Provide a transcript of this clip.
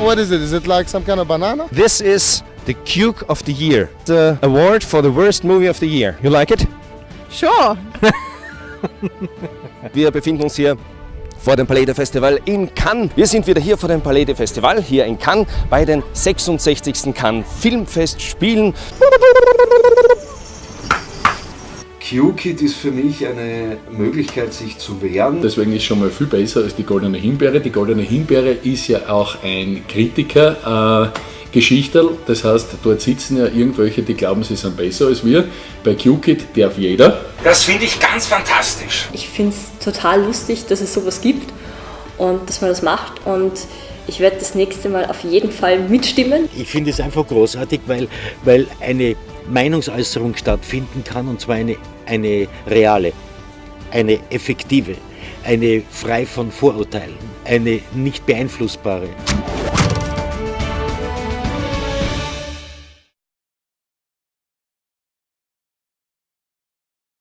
What is it? Is it like some kind of banana? This is the Cuke of the Year, the award for the worst movie of the year. You like it? Sure. Wir befinden uns hier vor dem Palais Festival in Cannes. Wir sind wieder hier vor dem Palais Festival, hier in Cannes, bei den 66. Cannes Filmfestspielen. Q-Kit ist für mich eine Möglichkeit, sich zu wehren. Deswegen ist schon mal viel besser als die Goldene Himbeere. Die Goldene Himbeere ist ja auch ein Kritiker. Äh, Geschichterl, das heißt, dort sitzen ja irgendwelche, die glauben, sie sind besser als wir. Bei QKit darf jeder. Das finde ich ganz fantastisch. Ich finde es total lustig, dass es sowas gibt und dass man das macht und ich werde das nächste Mal auf jeden Fall mitstimmen. Ich finde es einfach großartig, weil, weil eine Meinungsäußerung stattfinden kann und zwar eine, eine reale, eine effektive, eine frei von Vorurteilen, eine nicht beeinflussbare.